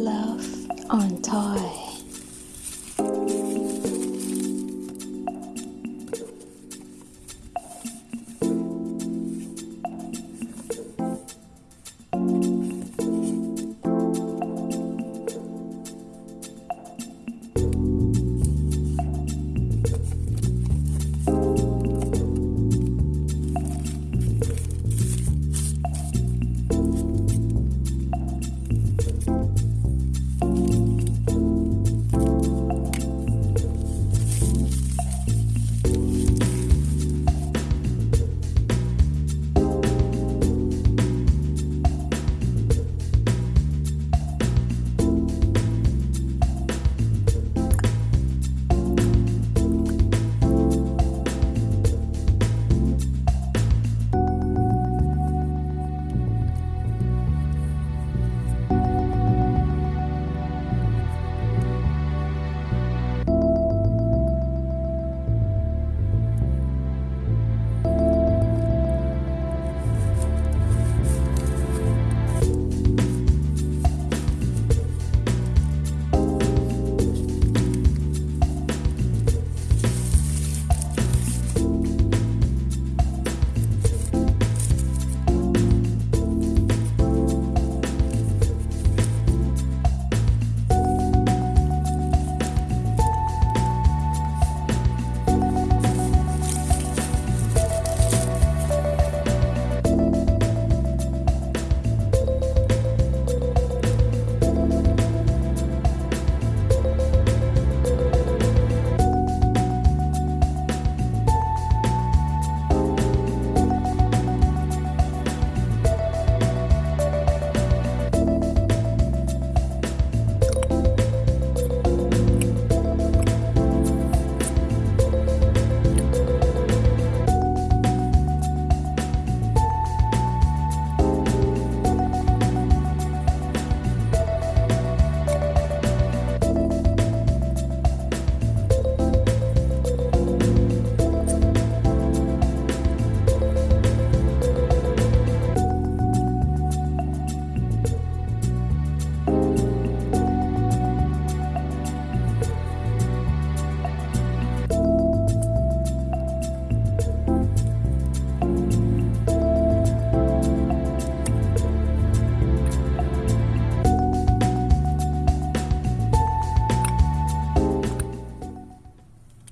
Love on Toy.